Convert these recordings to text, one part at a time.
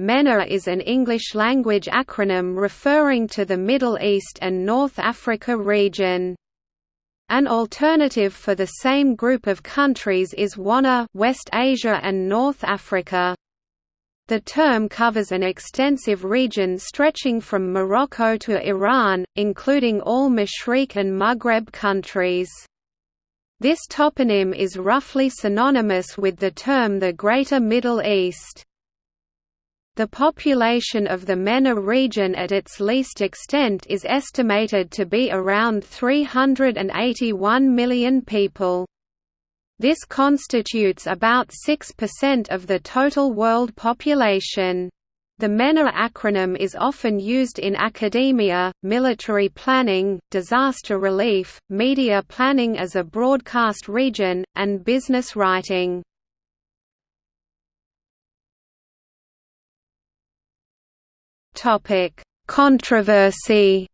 MENA is an English-language acronym referring to the Middle East and North Africa region. An alternative for the same group of countries is WANA West Asia and North Africa. The term covers an extensive region stretching from Morocco to Iran, including all Mashriq and Maghreb countries. This toponym is roughly synonymous with the term the Greater Middle East. The population of the MENA region at its least extent is estimated to be around 381 million people. This constitutes about 6% of the total world population. The MENA acronym is often used in academia, military planning, disaster relief, media planning as a broadcast region, and business writing. Controversy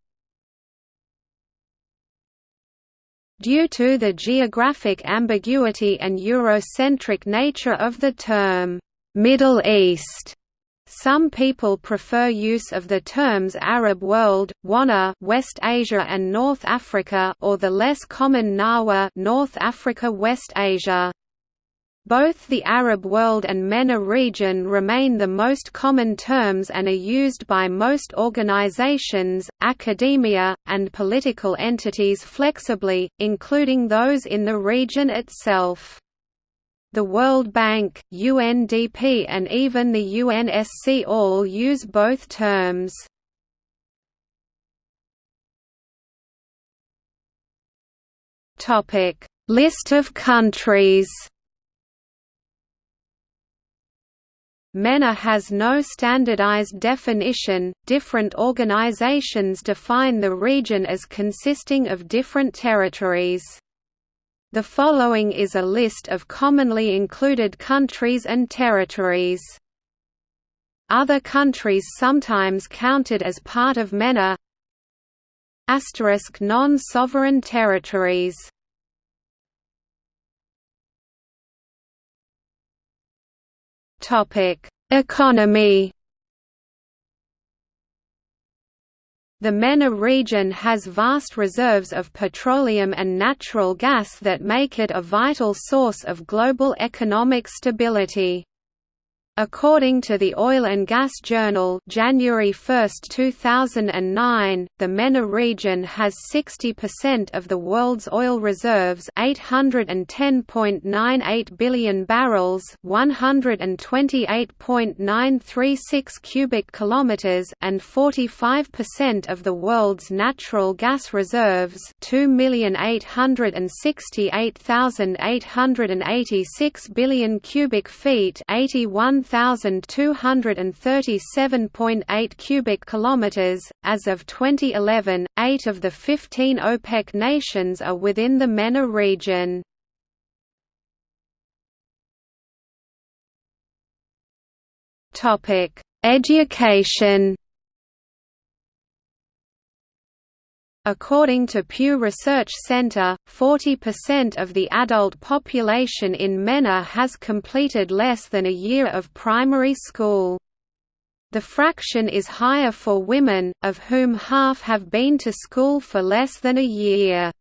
Due to the geographic ambiguity and Eurocentric nature of the term, "'Middle East' Some people prefer use of the terms Arab world, Wana West Asia and North Africa or the less common Nawa North Africa West Asia. Both the Arab world and MENA region remain the most common terms and are used by most organizations, academia, and political entities flexibly, including those in the region itself. The World Bank, UNDP and even the UNSC all use both terms. List of countries MENA has no standardized definition, different organizations define the region as consisting of different territories. The following is a list of commonly included countries and territories. Other countries sometimes counted as part of MENA Asterisk non-sovereign territories Economy The MENA region has vast reserves of petroleum and natural gas that make it a vital source of global economic stability. According to the Oil and Gas Journal January 1, 2009, the MENA region has 60% of the world's oil reserves 810.98 billion barrels 128.936 cubic kilometers and 45% of the world's natural gas reserves 2,868,886 billion cubic feet 81 1,237.8 cubic kilometers. As of 2011, 8 of the 15 OPEC nations are within the MENA region. Topic: Education According to Pew Research Center, 40% of the adult population in MENA has completed less than a year of primary school. The fraction is higher for women, of whom half have been to school for less than a year.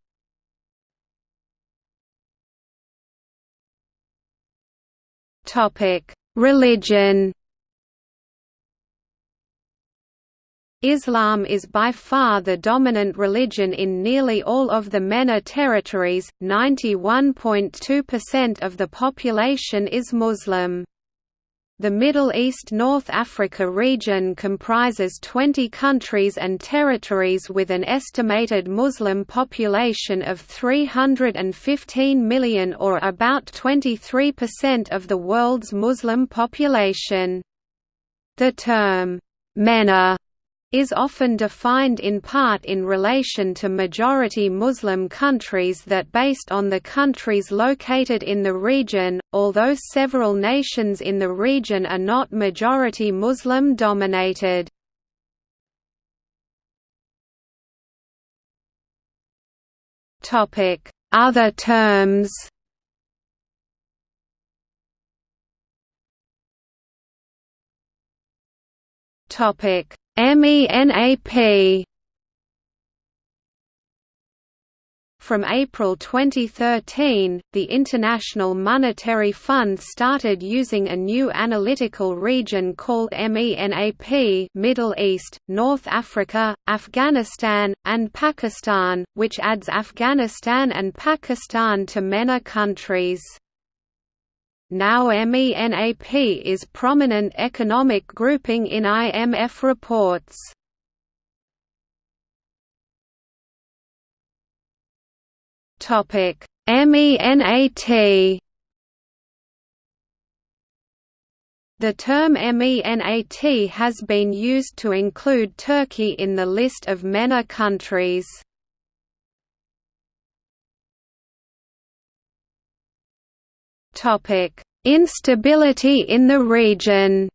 Religion Islam is by far the dominant religion in nearly all of the MENA territories, 91.2% of the population is Muslim. The Middle East–North Africa region comprises 20 countries and territories with an estimated Muslim population of 315 million or about 23% of the world's Muslim population. The term, MENA is often defined in part in relation to majority Muslim countries that based on the countries located in the region, although several nations in the region are not majority Muslim dominated. Other terms MENAP From April 2013, the International Monetary Fund started using a new analytical region called MENAP Middle East, North Africa, Afghanistan, and Pakistan, which adds Afghanistan and Pakistan to MENA countries. Now MENAP is prominent economic grouping in IMF reports. Topic MENAT The term MENAT has been used to include Turkey in the list of MENA countries. Instability in the region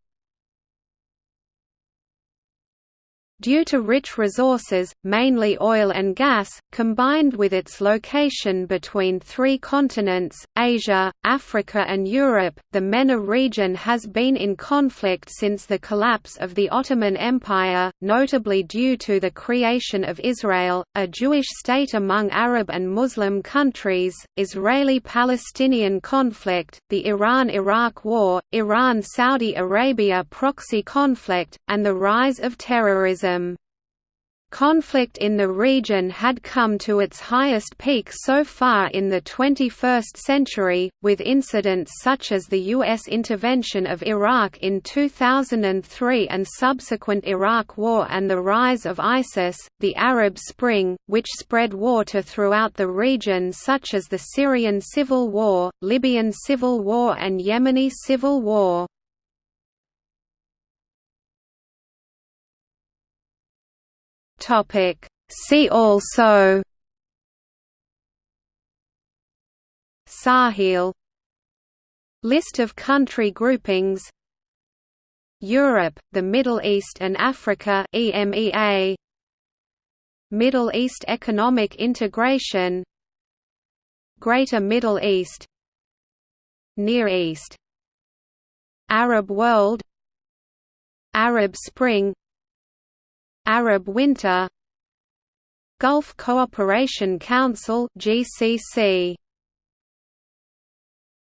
Due to rich resources, mainly oil and gas, combined with its location between three continents, Asia, Africa and Europe, the MENA region has been in conflict since the collapse of the Ottoman Empire, notably due to the creation of Israel, a Jewish state among Arab and Muslim countries, Israeli-Palestinian conflict, the Iran–Iraq War, Iran–Saudi Arabia proxy conflict, and the rise of terrorism. Conflict in the region had come to its highest peak so far in the 21st century, with incidents such as the U.S. intervention of Iraq in 2003 and subsequent Iraq War and the rise of ISIS, the Arab Spring, which spread water throughout the region such as the Syrian Civil War, Libyan Civil War and Yemeni Civil War. Topic. See also. Sahel. List of country groupings. Europe, the Middle East and Africa EMEA Middle East Economic Integration. Greater Middle East. Near East. Arab world. Arab Spring Arab Winter Gulf Cooperation Council GCC